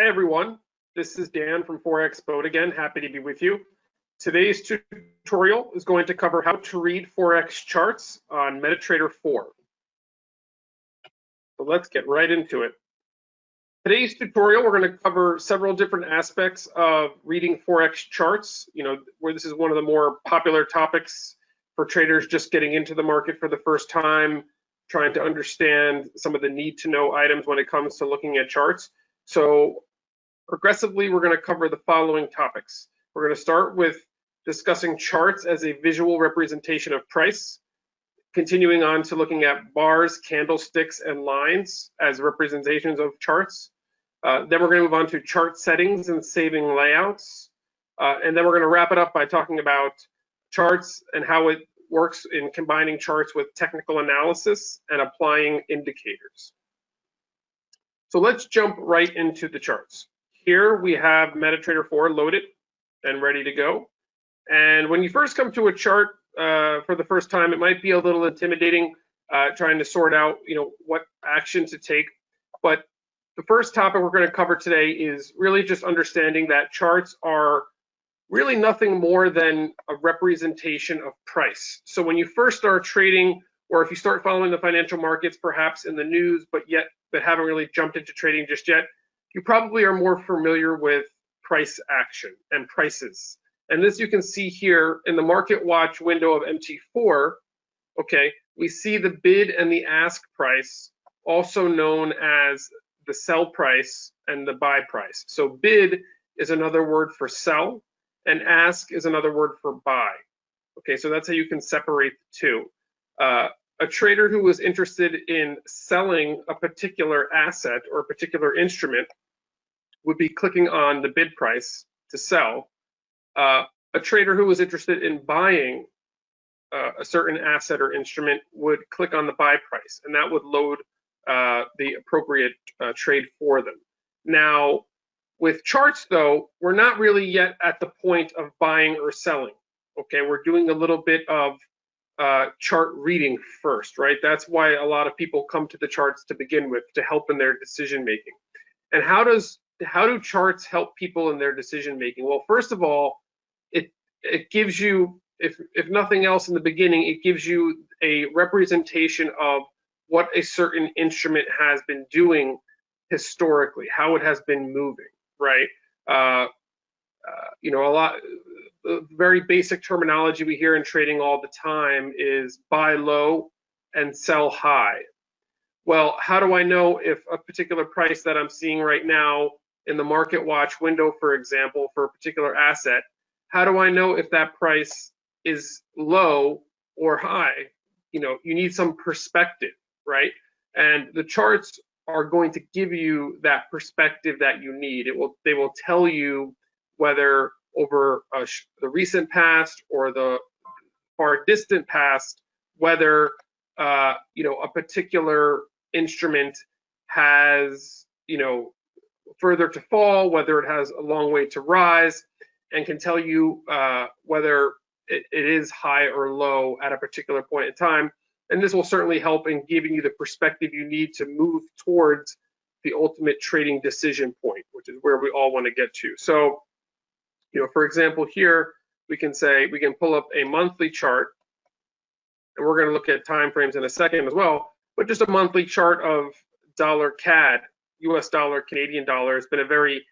Hi everyone, this is Dan from Forex Boat again, happy to be with you. Today's tutorial is going to cover how to read Forex charts on MetaTrader 4. So let's get right into it. Today's tutorial, we're going to cover several different aspects of reading Forex charts, you know, where this is one of the more popular topics for traders just getting into the market for the first time, trying to understand some of the need to know items when it comes to looking at charts. So progressively, we're going to cover the following topics. We're going to start with discussing charts as a visual representation of price, continuing on to looking at bars, candlesticks, and lines as representations of charts. Uh, then we're going to move on to chart settings and saving layouts. Uh, and then we're going to wrap it up by talking about charts and how it works in combining charts with technical analysis and applying indicators. So let's jump right into the charts. Here we have MetaTrader 4 loaded and ready to go. And when you first come to a chart uh, for the first time, it might be a little intimidating uh, trying to sort out, you know, what action to take. But the first topic we're going to cover today is really just understanding that charts are really nothing more than a representation of price. So when you first start trading, or if you start following the financial markets, perhaps in the news, but yet but haven't really jumped into trading just yet, you probably are more familiar with price action and prices. And this you can see here in the market watch window of MT4, okay, we see the bid and the ask price, also known as the sell price and the buy price. So bid is another word for sell and ask is another word for buy. Okay, so that's how you can separate the two. Uh, a trader who was interested in selling a particular asset or a particular instrument would be clicking on the bid price to sell uh, a trader who was interested in buying uh, a certain asset or instrument would click on the buy price, and that would load uh, the appropriate uh, trade for them. Now, with charts, though, we're not really yet at the point of buying or selling. Okay, we're doing a little bit of uh, chart reading first, right? That's why a lot of people come to the charts to begin with to help in their decision making. And how does how do charts help people in their decision making? Well, first of all, it it gives you, if if nothing else in the beginning, it gives you a representation of what a certain instrument has been doing historically, how it has been moving, right? Uh, uh, you know, a lot, the very basic terminology we hear in trading all the time is buy low and sell high. Well, how do I know if a particular price that I'm seeing right now in the market watch window, for example, for a particular asset, how do I know if that price is low or high? You know, you need some perspective, right? And the charts are going to give you that perspective that you need. It will, they will tell you whether over the recent past or the far distant past, whether uh, you know a particular instrument has you know further to fall, whether it has a long way to rise, and can tell you uh, whether it, it is high or low at a particular point in time. And this will certainly help in giving you the perspective you need to move towards the ultimate trading decision point, which is where we all want to get to. So, you know, for example, here we can say we can pull up a monthly chart, and we're going to look at time frames in a second as well. But just a monthly chart of dollar CAD, US dollar, Canadian dollar has been a very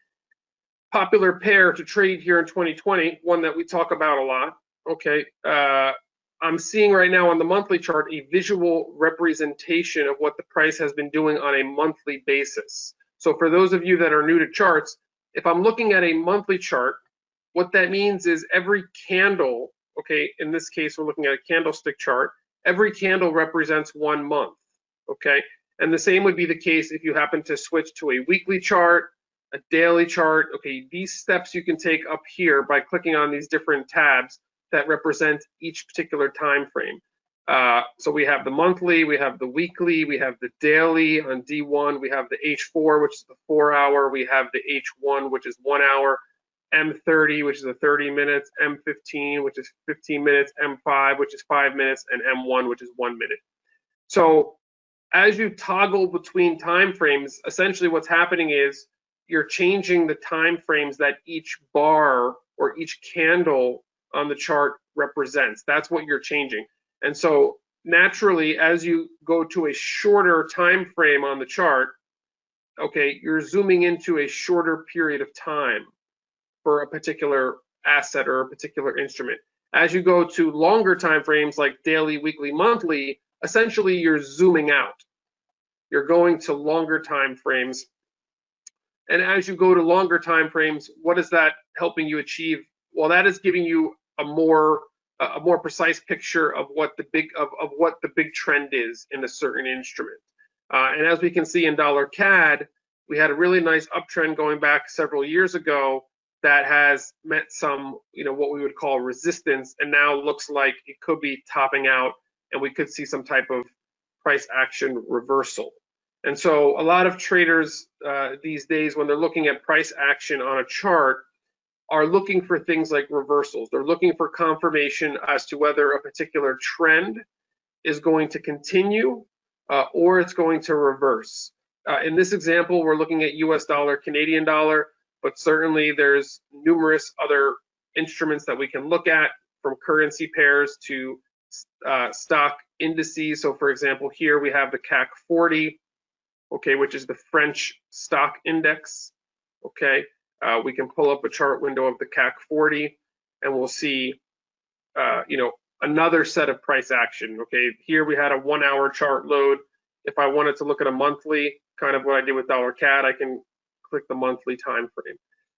popular pair to trade here in 2020, one that we talk about a lot. Okay, uh, I'm seeing right now on the monthly chart a visual representation of what the price has been doing on a monthly basis. So for those of you that are new to charts, if I'm looking at a monthly chart, what that means is every candle, okay, in this case, we're looking at a candlestick chart, every candle represents one month, okay? And the same would be the case if you happen to switch to a weekly chart, a daily chart. Okay, these steps you can take up here by clicking on these different tabs that represent each particular time frame. Uh, so we have the monthly, we have the weekly, we have the daily on D1, we have the H4, which is the four hour, we have the H1, which is one hour, M30, which is a 30 minutes, M15, which is 15 minutes, M5, which is five minutes, and M1, which is one minute. So as you toggle between time frames, essentially what's happening is you're changing the time frames that each bar or each candle on the chart represents. That's what you're changing. And so naturally, as you go to a shorter time frame on the chart, okay, you're zooming into a shorter period of time for a particular asset or a particular instrument. As you go to longer time frames like daily, weekly, monthly, essentially you're zooming out. You're going to longer time frames. And as you go to longer time frames, what is that helping you achieve? Well, that is giving you a more a more precise picture of what the big of, of what the big trend is in a certain instrument. Uh, and as we can see in dollar CAD, we had a really nice uptrend going back several years ago that has met some, you know, what we would call resistance, and now looks like it could be topping out, and we could see some type of price action reversal. And so a lot of traders uh, these days, when they're looking at price action on a chart, are looking for things like reversals. They're looking for confirmation as to whether a particular trend is going to continue uh, or it's going to reverse. Uh, in this example, we're looking at US dollar, Canadian dollar, but certainly there's numerous other instruments that we can look at from currency pairs to uh, stock indices. So for example, here we have the CAC 40, okay, which is the French stock index, okay uh, we can pull up a chart window of the CAC 40 and we'll see, uh, you know, another set of price action. Okay, here we had a one hour chart load. If I wanted to look at a monthly, kind of what I did with dollar CAD, I can click the monthly time frame.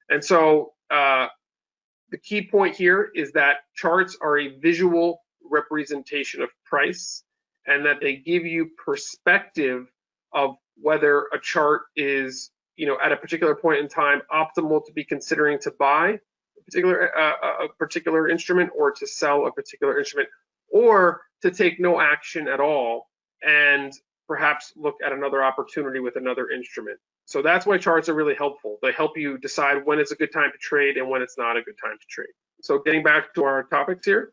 And so uh, the key point here is that charts are a visual representation of price and that they give you perspective of whether a chart is you know, at a particular point in time, optimal to be considering to buy a particular uh, a particular instrument or to sell a particular instrument, or to take no action at all and perhaps look at another opportunity with another instrument. So that's why charts are really helpful. They help you decide when it's a good time to trade and when it's not a good time to trade. So getting back to our topics here.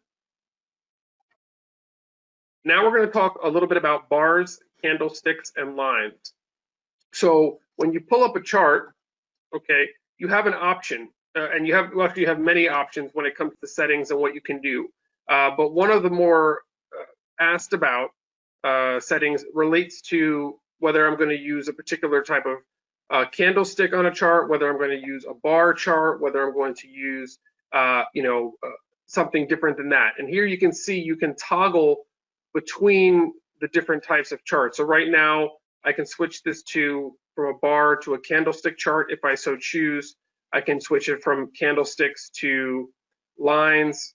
Now we're going to talk a little bit about bars, candlesticks, and lines. So when you pull up a chart, okay, you have an option, uh, and you have well, actually you have many options when it comes to settings and what you can do. Uh, but one of the more uh, asked about uh, settings relates to whether I'm going to use a particular type of uh, candlestick on a chart, whether I'm going to use a bar chart, whether I'm going to use, uh, you know, something different than that. And here you can see you can toggle between the different types of charts. So right now I can switch this to from a bar to a candlestick chart if I so choose. I can switch it from candlesticks to lines.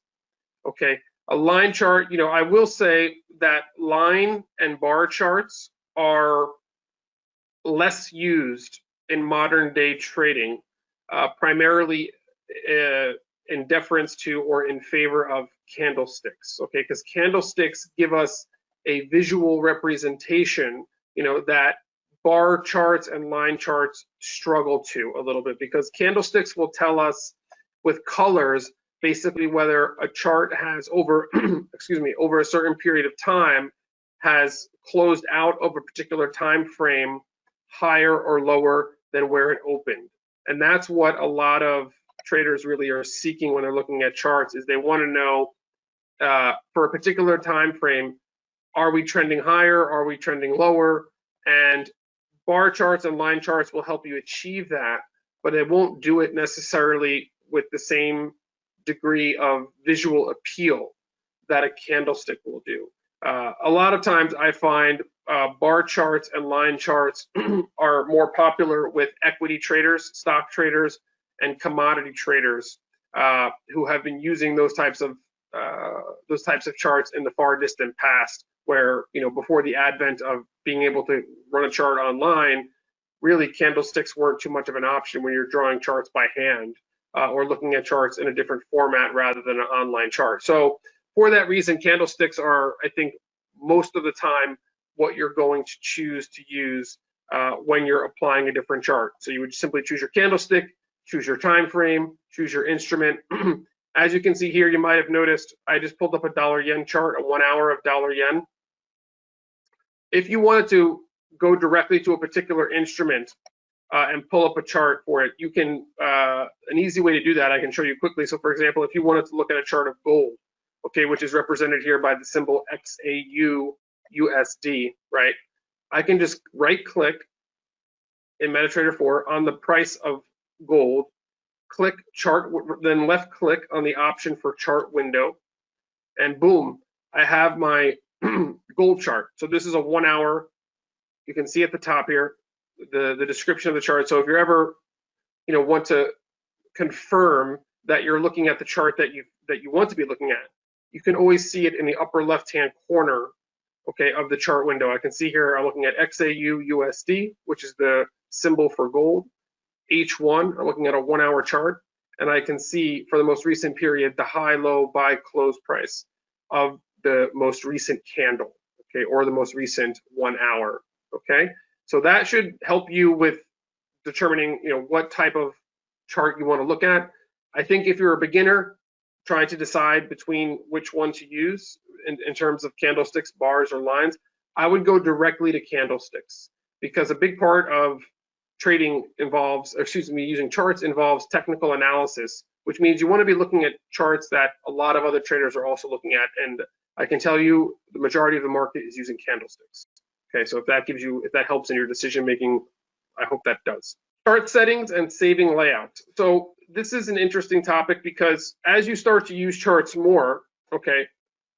Okay, a line chart, you know, I will say that line and bar charts are less used in modern day trading, uh, primarily uh, in deference to or in favor of candlesticks, okay? Because candlesticks give us a visual representation, you know, that bar charts and line charts struggle to a little bit because candlesticks will tell us with colors basically whether a chart has over excuse me over a certain period of time has closed out of a particular time frame higher or lower than where it opened. And that's what a lot of traders really are seeking when they're looking at charts is they want to know uh, for a particular time frame are we trending higher? Are we trending lower? And bar charts and line charts will help you achieve that, but it won't do it necessarily with the same degree of visual appeal that a candlestick will do. Uh, a lot of times I find uh, bar charts and line charts are more popular with equity traders, stock traders, and commodity traders uh, who have been using those types of uh, those types of charts in the far distant past where you know before the advent of being able to run a chart online really candlesticks weren't too much of an option when you're drawing charts by hand uh, or looking at charts in a different format rather than an online chart. So for that reason candlesticks are i think most of the time what you're going to choose to use uh, when you're applying a different chart so you would simply choose your candlestick choose your time frame choose your instrument As you can see here, you might have noticed I just pulled up a dollar yen chart, a one hour of dollar yen. If you wanted to go directly to a particular instrument, uh, and pull up a chart for it. You can, uh, an easy way to do that, I can show you quickly. So for example, if you wanted to look at a chart of gold, okay, which is represented here by the symbol XAU USD, right? I can just right click in MetaTrader 4 on the price of gold, click chart, then left click on the option for chart window, and boom, I have my gold chart. So this is a one hour, you can see at the top here, the, the description of the chart. So if you're ever, you know, want to confirm that you're looking at the chart that you that you want to be looking at, you can always see it in the upper left-hand corner, okay, of the chart window. I can see here I'm looking at XAU USD, which is the symbol for gold. H1, I'm looking at a one-hour chart, and I can see for the most recent period the high, low, buy, close price of the most recent candle, okay, or the most recent one hour, okay. So that should help you with determining, you know, what type of chart you want to look at. I think if you're a beginner trying to decide between which one to use in, in terms of candlesticks, bars, or lines, I would go directly to candlesticks because a big part of trading involves, excuse me, using charts involves technical analysis, which means you want to be looking at charts that a lot of other traders are also looking at. And I can tell you the majority of the market is using candlesticks. Okay, so if that gives you, if that helps in your decision making, I hope that does. Chart settings and saving layout. So this is an interesting topic because as you start to use charts more, okay,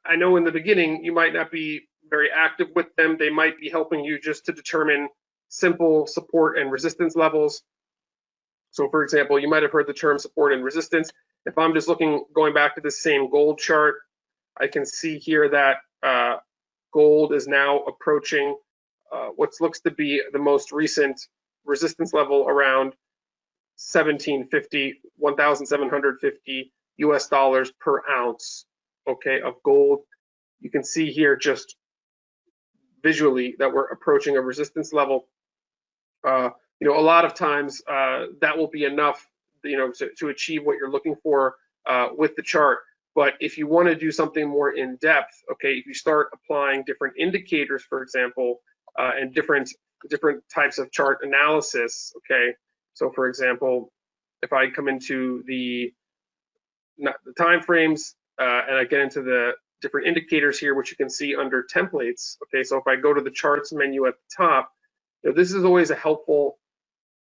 I know in the beginning you might not be very active with them. They might be helping you just to determine simple support and resistance levels. So for example, you might have heard the term support and resistance. If I'm just looking, going back to the same gold chart, I can see here that uh, gold is now approaching uh, what looks to be the most recent resistance level around 1750, 1,750 US dollars per ounce, okay, of gold. You can see here just visually that we're approaching a resistance level. Uh, you know, a lot of times uh, that will be enough, you know, to, to achieve what you're looking for uh, with the chart. But if you want to do something more in depth, okay, if you start applying different indicators, for example, uh, and different different types of chart analysis, okay. So for example, if I come into the the time frames uh, and I get into the different indicators here, which you can see under templates. Okay, so if I go to the charts menu at the top, you know, this is always a helpful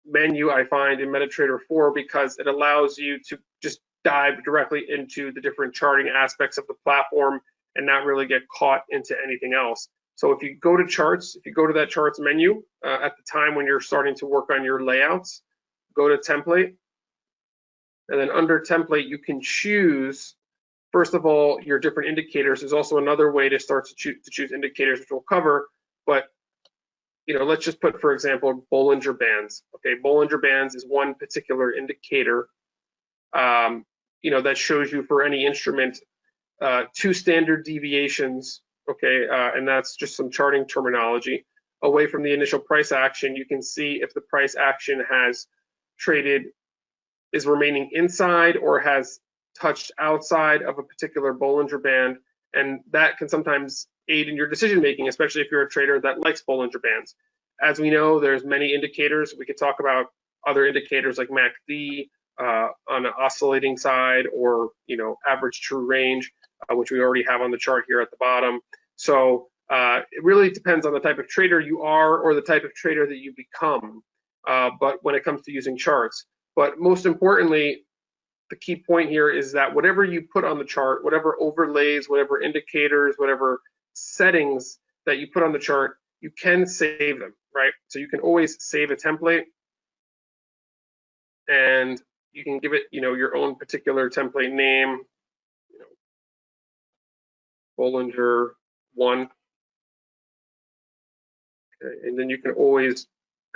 menu I find in MetaTrader 4 because it allows you to just dive directly into the different charting aspects of the platform and not really get caught into anything else. So if you go to charts, if you go to that charts menu uh, at the time when you're starting to work on your layouts, go to template, and then under template, you can choose, first of all, your different indicators. There's also another way to start to choose, to choose indicators, which we'll cover, but you know, let's just put, for example, Bollinger Bands. Okay, Bollinger Bands is one particular indicator um, you know, that shows you for any instrument uh, two standard deviations, okay, uh, and that's just some charting terminology. Away from the initial price action, you can see if the price action has traded, is remaining inside or has touched outside of a particular Bollinger Band, and that can sometimes aid in your decision making, especially if you're a trader that likes Bollinger Bands. As we know, there's many indicators. We could talk about other indicators like MACD, uh, on an oscillating side or you know average true range, uh, which we already have on the chart here at the bottom. So uh, it really depends on the type of trader you are or the type of trader that you become. Uh, but when it comes to using charts, but most importantly, the key point here is that whatever you put on the chart, whatever overlays, whatever indicators, whatever settings that you put on the chart, you can save them, right? So you can always save a template and you can give it, you know, your own particular template name, you know, Bollinger one. Okay, and then you can always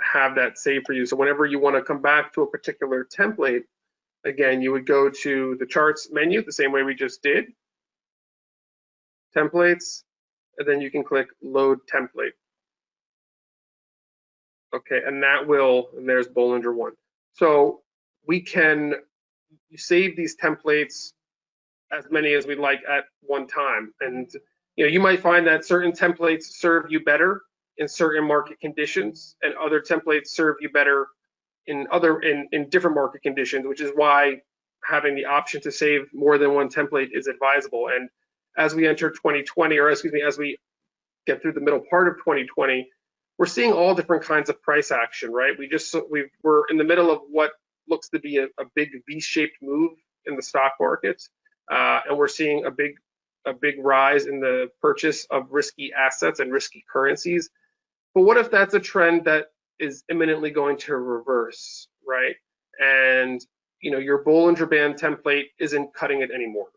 have that saved for you. So whenever you want to come back to a particular template, again, you would go to the charts menu the same way we just did, templates, and then you can click load template. Okay, and that will, and there's Bollinger one. So we can save these templates as many as we'd like at one time. And you know, you might find that certain templates serve you better in certain market conditions, and other templates serve you better in other in, in different market conditions, which is why having the option to save more than one template is advisable. And as we enter 2020, or excuse me, as we get through the middle part of 2020, we're seeing all different kinds of price action, right? We just we we're in the middle of what looks to be a, a big V-shaped move in the stock market, uh, and we're seeing a big a big rise in the purchase of risky assets and risky currencies. But what if that's a trend that is imminently going to reverse, right? And you know your Bollinger Band template isn't cutting it anymore,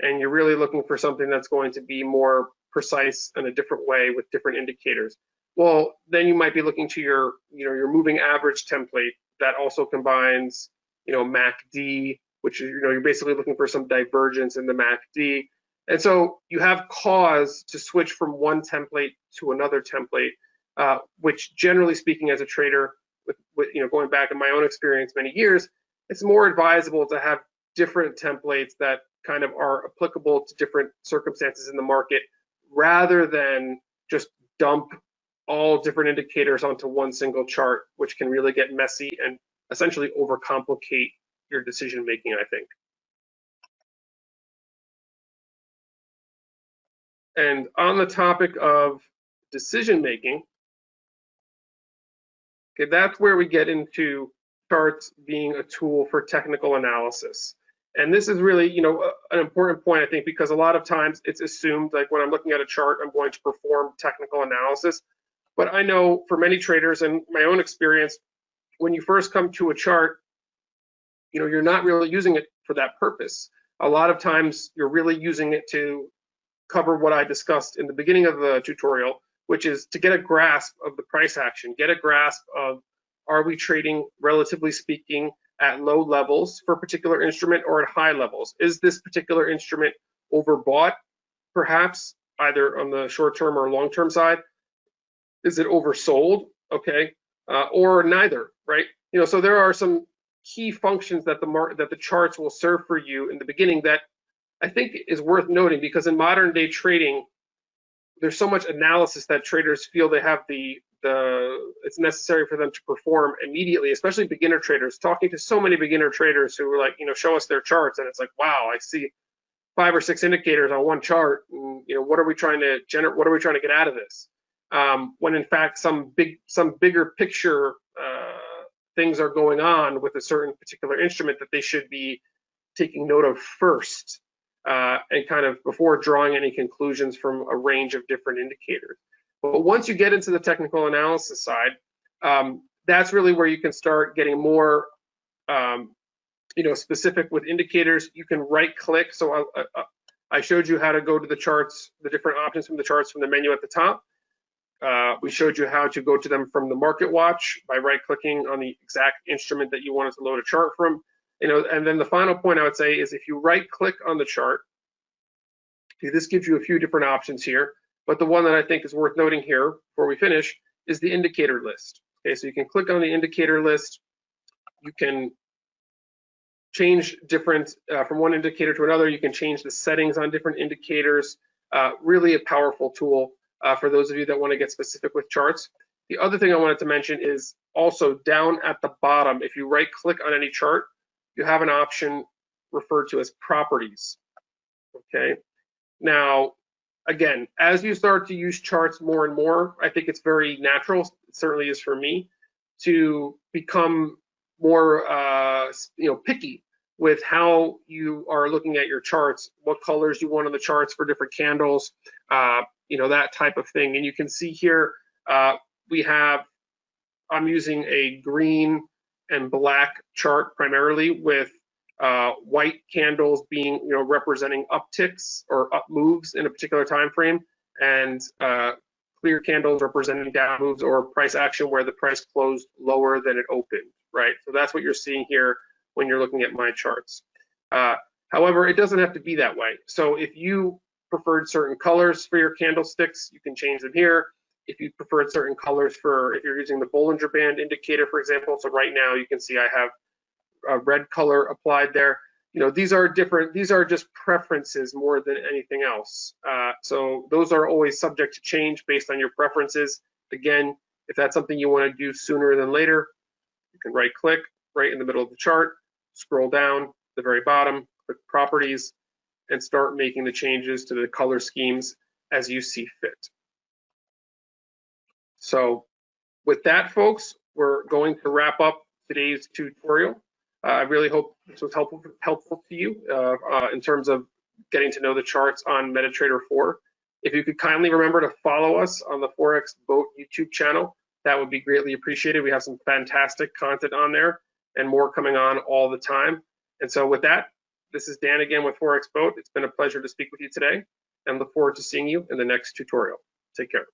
and you're really looking for something that's going to be more precise in a different way with different indicators. Well, then you might be looking to your you know your moving average template that also combines you know MACD, which is you know you're basically looking for some divergence in the MACD. And so you have cause to switch from one template to another template uh, which generally speaking as a trader, with, with, you know going back in my own experience many years, it's more advisable to have different templates that kind of are applicable to different circumstances in the market rather than just dump all different indicators onto one single chart, which can really get messy and essentially overcomplicate your decision making, I think. And on the topic of decision making, Okay, that's where we get into charts being a tool for technical analysis. And this is really, you know, an important point, I think, because a lot of times it's assumed like when I'm looking at a chart, I'm going to perform technical analysis. But I know for many traders and my own experience, when you first come to a chart, you know, you're not really using it for that purpose. A lot of times you're really using it to cover what I discussed in the beginning of the tutorial, which is to get a grasp of the price action, get a grasp of are we trading, relatively speaking, at low levels for a particular instrument or at high levels? Is this particular instrument overbought, perhaps, either on the short term or long term side? Is it oversold? Okay, uh, or neither, right? You know, so there are some key functions that the mar- that the charts will serve for you in the beginning that I think is worth noting because in modern day trading, there's so much analysis that traders feel they have the the it's necessary for them to perform immediately, especially beginner traders. Talking to so many beginner traders who are like, you know, show us their charts, and it's like, wow, I see five or six indicators on one chart. And, you know, what are we trying to generate? What are we trying to get out of this? Um, when in fact, some big, some bigger picture uh, things are going on with a certain particular instrument that they should be taking note of first uh, and kind of before drawing any conclusions from a range of different indicators. But once you get into the technical analysis side, um, that's really where you can start getting more, um, you know, specific with indicators. You can right click. So I, I, I, showed you how to go to the charts, the different options from the charts from the menu at the top. Uh, we showed you how to go to them from the market watch by right clicking on the exact instrument that you wanted to load a chart from you know, and then the final point I would say is if you right click on the chart, this gives you a few different options here, but the one that I think is worth noting here before we finish is the indicator list. Okay, so you can click on the indicator list. You can change different uh, from one indicator to another. You can change the settings on different indicators. Uh, really a powerful tool uh, for those of you that want to get specific with charts. The other thing I wanted to mention is also down at the bottom, if you right click on any chart, you have an option referred to as properties. Okay. Now, again, as you start to use charts more and more, I think it's very natural, it certainly is for me, to become more, uh, you know, picky with how you are looking at your charts, what colors you want on the charts for different candles, uh, you know, that type of thing. And you can see here, uh, we have, I'm using a green and black chart primarily with uh, white candles being you know representing upticks or up moves in a particular time frame and uh, clear candles representing down moves or price action where the price closed lower than it opened right? So that's what you're seeing here when you're looking at my charts. Uh, however it doesn't have to be that way. So if you preferred certain colors for your candlesticks you can change them here if you preferred certain colors for, if you're using the Bollinger Band indicator, for example, so right now you can see I have a red color applied there. You know, these are different, these are just preferences more than anything else. Uh, so those are always subject to change based on your preferences. Again, if that's something you want to do sooner than later, You can right click right in the middle of the chart, scroll down to the very bottom, click properties, and start making the changes to the color schemes as you see fit. So with that, folks, we're going to wrap up today's tutorial. Uh, I really hope this was helpful helpful to you uh, uh, in terms of getting to know the charts on MetaTrader 4. If you could kindly remember to follow us on the Forex Boat YouTube channel, that would be greatly appreciated. We have some fantastic content on there and more coming on all the time. And so with that, this is Dan again with Forex Boat. It's been a pleasure to speak with you today and look forward to seeing you in the next tutorial. Take care.